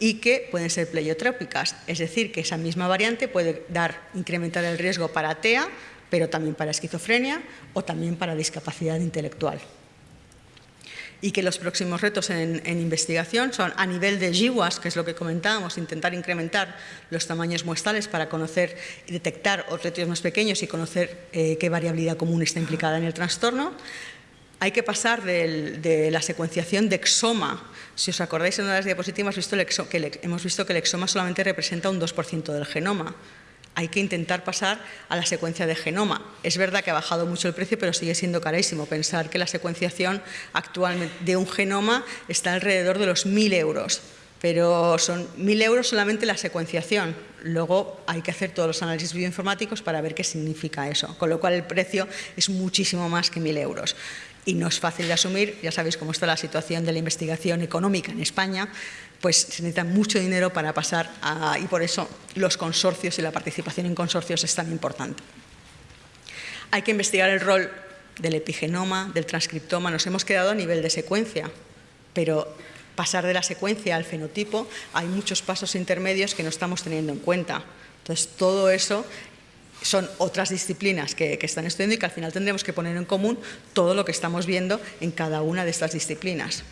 y que pueden ser pleiotrópicas, es decir, que esa misma variante puede dar, incrementar el riesgo para TEA, pero también para esquizofrenia o también para discapacidad intelectual. Y que los próximos retos en, investigación son a nivel de GWAS, que es lo que comentábamos, intentar incrementar los tamaños muestrales para conocer y detectar objetos más pequeños y conocer eh, qué variabilidad común está implicada en el trastorno. Hay que pasar de la secuenciación de exoma si os acordáis en una de las diapositivas hemos visto que el exoma solamente representa un 2% del genoma. Hay que intentar pasar a la secuencia de genoma. Es verdad que ha bajado mucho el precio, pero sigue siendo carísimo. Pensar que la secuenciación actualmente de un genoma está alrededor de los 1.000 euros pero son 1.000 euros solamente la secuenciación. Luego hay que hacer todos los análisis bioinformáticos para ver qué significa eso, con lo cual el precio es muchísimo más que 1.000 euros y no es fácil de asumir, ya sabéis cómo está la situación de la investigación económica en España, pues se necesita mucho dinero para pasar a, y por eso los consorcios y la participación en consorcios es tan importante. Hay que investigar el rol del epigenoma, del transcriptoma, nos hemos quedado a nivel de secuencia, pero pasar de la secuencia al fenotipo hay muchos pasos intermedios que no estamos teniendo en cuenta. Entonces, todo eso son otras disciplinas que, están estudiando y que al final tendremos que poner en común todo lo que estamos viendo en cada una de estas disciplinas.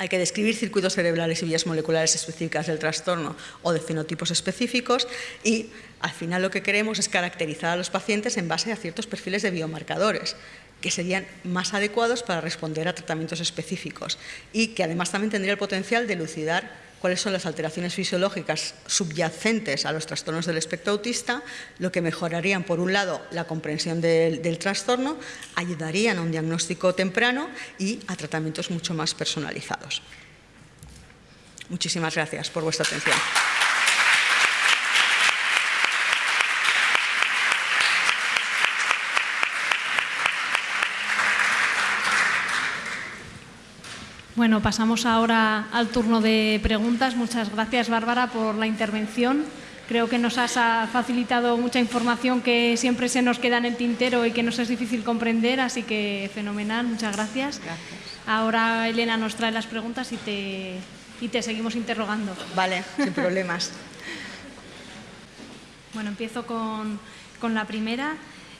Hay que describir circuitos cerebrales y vías moleculares específicas del trastorno o de fenotipos específicos y al final lo que queremos es caracterizar a los pacientes en base a ciertos perfiles de biomarcadores que serían más adecuados para responder a tratamientos específicos y que además también tendría el potencial de elucidar cuáles son las alteraciones fisiológicas subyacentes a los trastornos del espectro autista, lo que mejorarían, por un lado, la comprensión del, del trastorno, ayudarían a un diagnóstico temprano y a tratamientos mucho más personalizados. Muchísimas gracias por vuestra atención. Bueno, pasamos ahora al turno de preguntas. Muchas gracias, Bárbara, por la intervención. Creo que nos has facilitado mucha información que siempre se nos queda en el tintero y que nos es difícil comprender, así que fenomenal, muchas gracias. Gracias. Ahora Elena nos trae las preguntas y te, y te seguimos interrogando. Vale, sin problemas. bueno, empiezo con, con la primera.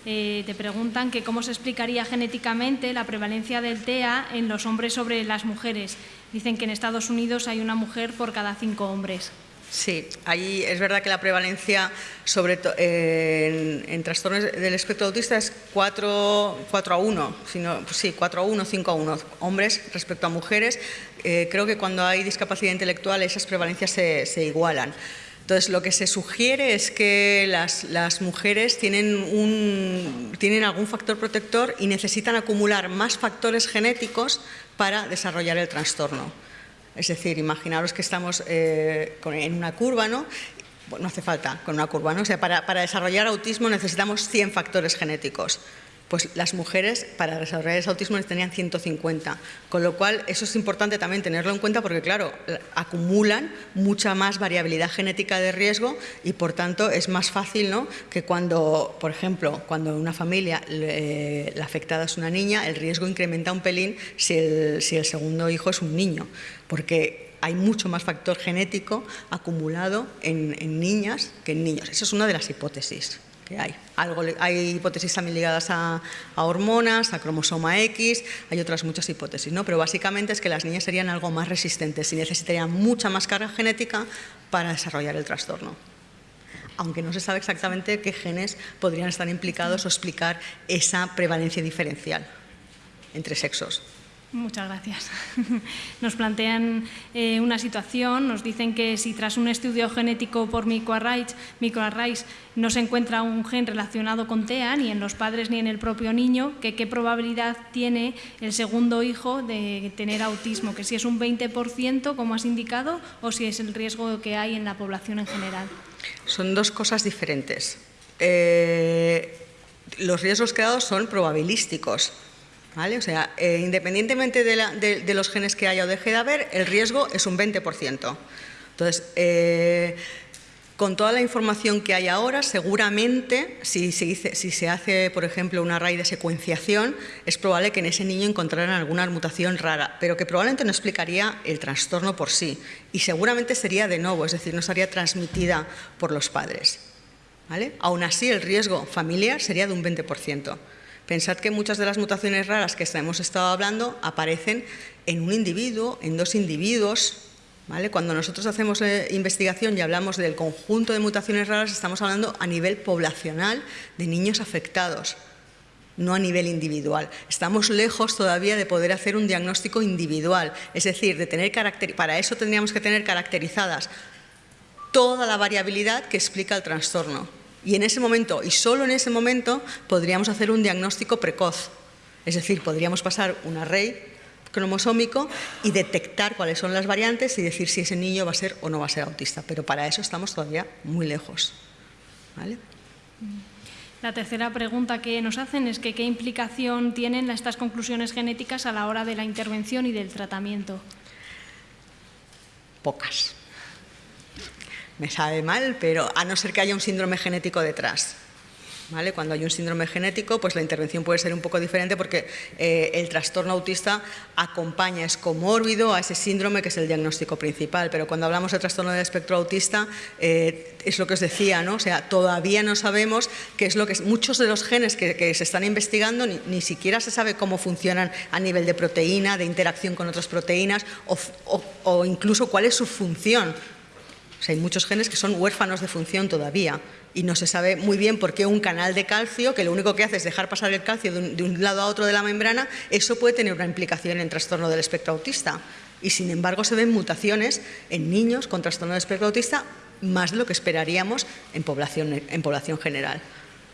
Eh, te preguntan que cómo se explicaría genéticamente la prevalencia del TEA en los hombres sobre las mujeres. Dicen que en Estados Unidos hay una mujer por cada cinco hombres. Sí, ahí es verdad que la prevalencia sobre en, trastornos del espectro autista es 4, a 1, sino, pues sí, 4 a 1, 5 a 1, hombres respecto a mujeres. Eh, creo que cuando hay discapacidad intelectual esas prevalencias se igualan. Entonces, lo que se sugiere es que las, mujeres tienen, un, tienen algún factor protector y necesitan acumular más factores genéticos para desarrollar el trastorno. Es decir, imaginaros que estamos eh, en una curva, ¿no? no hace falta con una curva, ¿no? O sea, para, para desarrollar autismo necesitamos 100 factores genéticos pues las mujeres para desarrollar ese autismo tenían 150, con lo cual eso es importante también tenerlo en cuenta porque claro, acumulan mucha más variabilidad genética de riesgo y por tanto es más fácil ¿no? que cuando, por ejemplo, cuando una familia la afectada es una niña, el riesgo incrementa un pelín si el, segundo hijo es un niño, porque hay mucho más factor genético acumulado en, en niñas que en niños. Esa es una de las hipótesis hay. hipótesis también ligadas a, hormonas, a cromosoma X, hay otras muchas hipótesis, ¿no? pero básicamente es que las niñas serían algo más resistentes y necesitarían mucha más carga genética para desarrollar el trastorno aunque no se sabe exactamente qué genes podrían estar implicados o explicar esa prevalencia diferencial entre sexos. Muchas gracias. Nos plantean eh, una situación, nos dicen que si tras un estudio genético por microarrays, microarrays no se encuentra un gen relacionado con TEA, ni en los padres ni en el propio niño, que qué probabilidad tiene el segundo hijo de tener autismo, que si es un 20%, como has indicado, o si es el riesgo que hay en la población en general. Son dos cosas diferentes. Eh, los riesgos creados son probabilísticos. O sea, eh, independientemente de, los genes que haya o deje de haber, el riesgo es un 20%. Entonces, eh, con toda la información que hay ahora, seguramente, si se, hace, por ejemplo, una raíz de secuenciación, es probable que en ese niño encontraran alguna mutación rara, pero que probablemente no explicaría el trastorno por sí. Y seguramente sería de nuevo, es decir, no sería transmitida por los padres. ¿vale? Aún así, el riesgo familiar sería de un 20%. Pensad que muchas de las mutaciones raras que hemos estado hablando aparecen en un individuo, en dos individuos. Cuando nosotros hacemos eh, investigación y hablamos del conjunto de mutaciones raras, estamos hablando a nivel poblacional de niños afectados, no a nivel individual. Estamos lejos todavía de poder hacer un diagnóstico individual, es decir, de tener para eso tendríamos que tener caracterizadas toda la variabilidad que explica el trastorno. Y en ese momento, y solo en ese momento, podríamos hacer un diagnóstico precoz. Es decir, podríamos pasar un array cromosómico y detectar cuáles son las variantes y decir si ese niño va a ser o no va a ser autista. Pero para eso estamos todavía muy lejos. La tercera pregunta que nos hacen es que qué implicación tienen estas conclusiones genéticas a la hora de la intervención y del tratamiento. Pocas me sabe mal, pero a no ser que haya un síndrome genético detrás. ¿Vale? Cuando hay un síndrome genético, pues la intervención puede ser un poco diferente porque eh, el trastorno autista acompaña, es comórbido a ese síndrome que es el diagnóstico principal. Pero cuando hablamos de trastorno del espectro autista, eh, es lo que os decía, ¿no? O sea, todavía no sabemos qué es lo que es. Muchos de los genes que, se están investigando ni, siquiera se sabe cómo funcionan a nivel de proteína, de interacción con otras proteínas o incluso cuál es su función hay muchos genes que son huérfanos de función todavía y no se sabe muy bien por qué un canal de calcio, que lo único que hace es dejar pasar el calcio de un, lado a otro de la membrana, eso puede tener una implicación en trastorno del espectro autista. Y sin embargo se ven mutaciones en niños con trastorno del espectro autista más de lo que esperaríamos en población, en población general.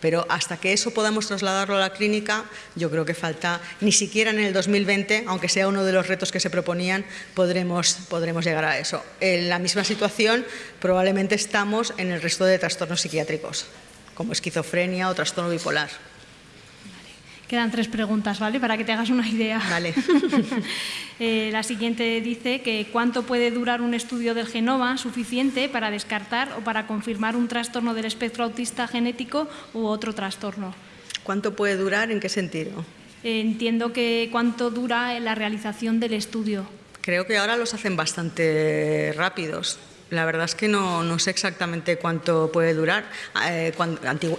Pero hasta que eso podamos trasladarlo a la clínica, yo creo que falta, ni siquiera en el 2020, aunque sea uno de los retos que se proponían, podremos, podremos llegar a eso. En la misma situación probablemente estamos en el resto de trastornos psiquiátricos, como esquizofrenia o trastorno bipolar. Quedan tres preguntas, ¿vale? Para que te hagas una idea. Vale. Eh, la siguiente dice que cuánto puede durar un estudio del genoma suficiente para descartar o para confirmar un trastorno del espectro autista genético u otro trastorno. ¿Cuánto puede durar? ¿En qué sentido? Eh, entiendo que cuánto dura la realización del estudio. Creo que ahora los hacen bastante rápidos. La verdad es que no, sé exactamente cuánto puede durar. Eh,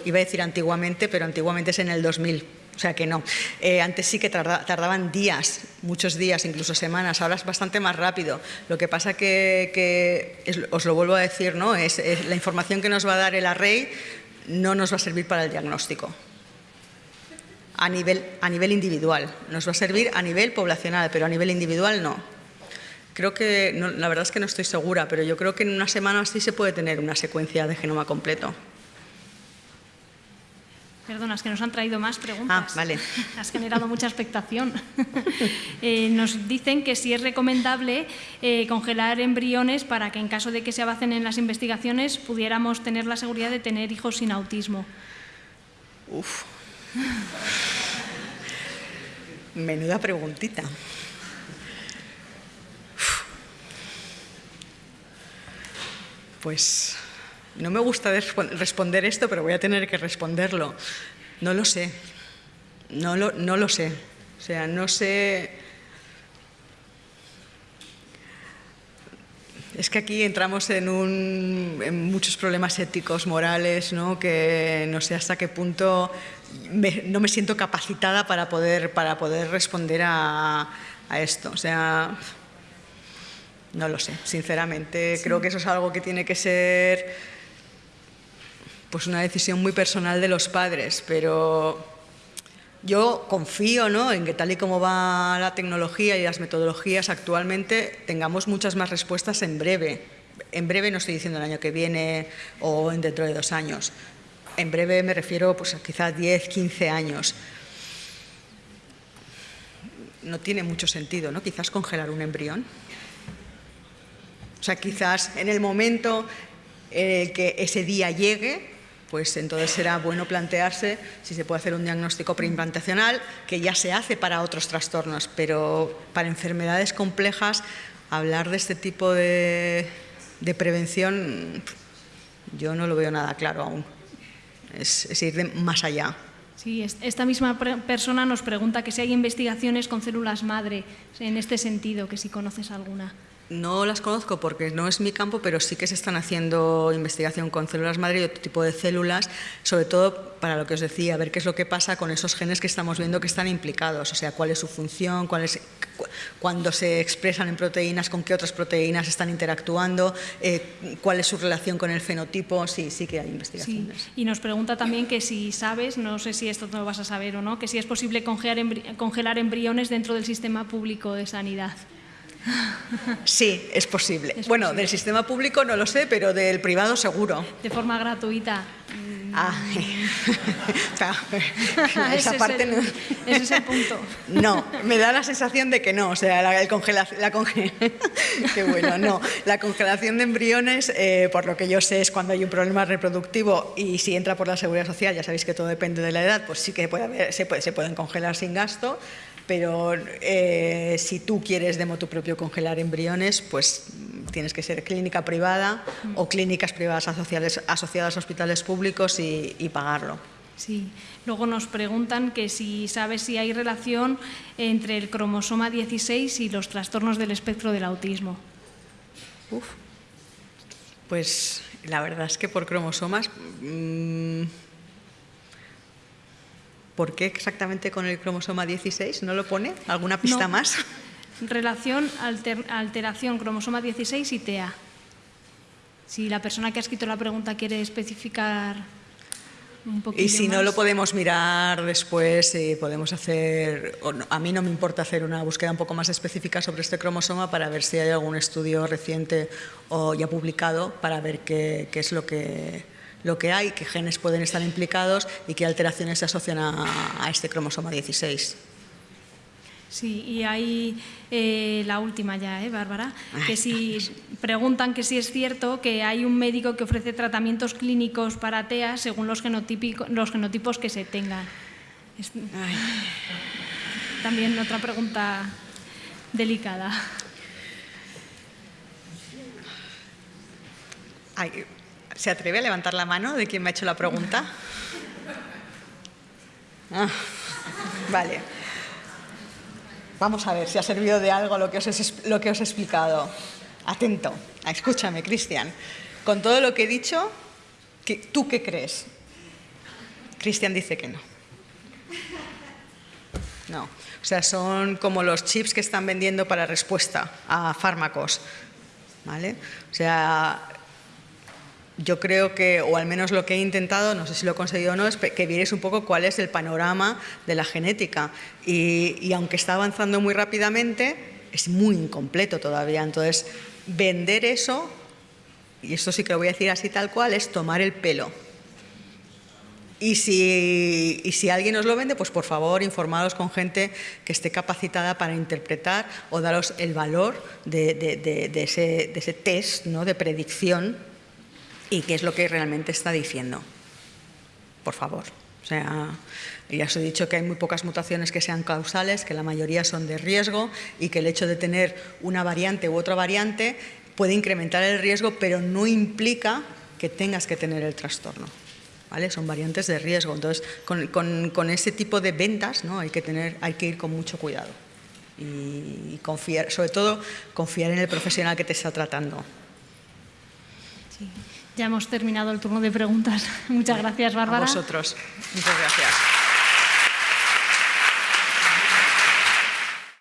iba a decir antiguamente, pero antiguamente es en el 2000 o sea que no. Eh, antes sí que tardaban días, muchos días, incluso semanas. Ahora es bastante más rápido. Lo que pasa que, os lo vuelvo a decir, ¿no? Es, la información que nos va a dar el array no nos va a servir para el diagnóstico. A nivel, a nivel individual. Nos va a servir a nivel poblacional, pero a nivel individual no. Creo que, la verdad es que no estoy segura, pero yo creo que en una semana así se puede tener una secuencia de genoma completo. Perdona, es que nos han traído más preguntas. Ah, vale. Has generado mucha expectación. Eh, nos dicen que si es recomendable eh, congelar embriones para que en caso de que se avancen en las investigaciones pudiéramos tener la seguridad de tener hijos sin autismo. Uf. Menuda preguntita. Pues no me gusta responder esto, pero voy a tener que responderlo. No lo sé. No lo, no lo sé. O sea, no sé... Es que aquí entramos en, en muchos problemas éticos, morales, ¿no? que no sé hasta qué punto no me siento capacitada para poder, para poder responder a, a esto. O sea, no lo sé, sinceramente. Creo que eso es algo que tiene que ser pues una decisión muy personal de los padres, pero yo confío ¿no? en que tal y como va la tecnología y las metodologías actualmente, tengamos muchas más respuestas en breve. En breve no estoy diciendo el año que viene o dentro de dos años. En breve me refiero pues, a quizás 10, 15 años. No tiene mucho sentido, ¿no? Quizás congelar un embrión. O sea, quizás en el momento en que ese día llegue, pues entonces será bueno plantearse si se puede hacer un diagnóstico preimplantacional, que ya se hace para otros trastornos, pero para enfermedades complejas, hablar de este tipo de, prevención, yo no lo veo nada claro aún. Es, ir más allá. Sí, esta misma persona nos pregunta que si hay investigaciones con células madre en este sentido, que si conoces alguna. No las conozco porque no es mi campo, pero sí que se están haciendo investigación con células madre y otro tipo de células, sobre todo para lo que os decía, ver qué es lo que pasa con esos genes que estamos viendo que están implicados, o sea, cuál es su función, cuál es, cuándo se expresan en proteínas, con qué otras proteínas están interactuando, eh, cuál es su relación con el fenotipo, sí, sí que hay investigaciones. Y nos pregunta también que si sabes, no sé si esto no lo vas a saber o no, que si es posible congelar embriones dentro del sistema público de sanidad. Sí, es posible. bueno, del sistema público no lo sé, pero del privado seguro. De forma gratuita. Ah, esa ese parte es el, no. Ese es el punto. No, me da la sensación de que no. O sea, la, el la Qué bueno, no. La congelación de embriones, eh, por lo que yo sé, es cuando hay un problema reproductivo y si entra por la seguridad social, ya sabéis que todo depende de la edad, pues sí que puede haber, se, puede, se pueden congelar sin gasto pero eh, si tú quieres de tu propio congelar embriones, pues tienes que ser clínica privada o clínicas privadas asociadas, a hospitales públicos y, pagarlo. Sí. Luego nos preguntan que si sabes si hay relación entre el cromosoma 16 y los trastornos del espectro del autismo. Uf. Pues la verdad es que por cromosomas... Mm, ¿Por qué exactamente con el cromosoma 16? ¿No lo pone? ¿Alguna pista más? Relación, alteración, cromosoma 16 y TEA. Si la persona que ha escrito la pregunta quiere especificar un poquito Y si no lo podemos mirar después, y podemos hacer, a mí no me importa hacer una búsqueda un poco más específica sobre este cromosoma para ver si hay algún estudio reciente o ya publicado para ver qué es lo que lo que hay, qué genes pueden estar implicados y qué alteraciones se asocian a, este cromosoma 16. Sí, y hay eh, la última ya, ¿eh, Bárbara? Que si preguntan que si es cierto que hay un médico que ofrece tratamientos clínicos para TEA según los, los genotipos que se tengan. También otra pregunta delicada. Ay, ¿Se atreve a levantar la mano de quien me ha hecho la pregunta? Ah, vale. Vamos a ver si ha servido de algo lo que os, he, lo que os he explicado. Atento, escúchame, Cristian. Con todo lo que he dicho, ¿tú qué crees? Cristian dice que no. No. O sea, son como los chips que están vendiendo para respuesta a fármacos. ¿Vale? O sea, yo creo que, o al menos lo que he intentado, no sé si lo he conseguido o no, es que vierais un poco cuál es el panorama de la genética. Y, aunque está avanzando muy rápidamente, es muy incompleto todavía. Entonces, vender eso, y esto sí que lo voy a decir así tal cual, es tomar el pelo. Y si, y si, alguien os lo vende, pues por favor informaros con gente que esté capacitada para interpretar o daros el valor de, de, ese, ese, test ¿no? de predicción y qué es lo que realmente está diciendo. Por favor. O sea, ya os he dicho que hay muy pocas mutaciones que sean causales, que la mayoría son de riesgo y que el hecho de tener una variante u otra variante puede incrementar el riesgo, pero no implica que tengas que tener el trastorno. ¿Vale? Son variantes de riesgo. Entonces, con, con, ese tipo de ventas ¿no? hay, que tener, hay que ir con mucho cuidado y confiar, sobre todo confiar en el profesional que te está tratando. Ya hemos terminado el turno de preguntas. Muchas gracias, Bárbara. A vosotros. Muchas gracias.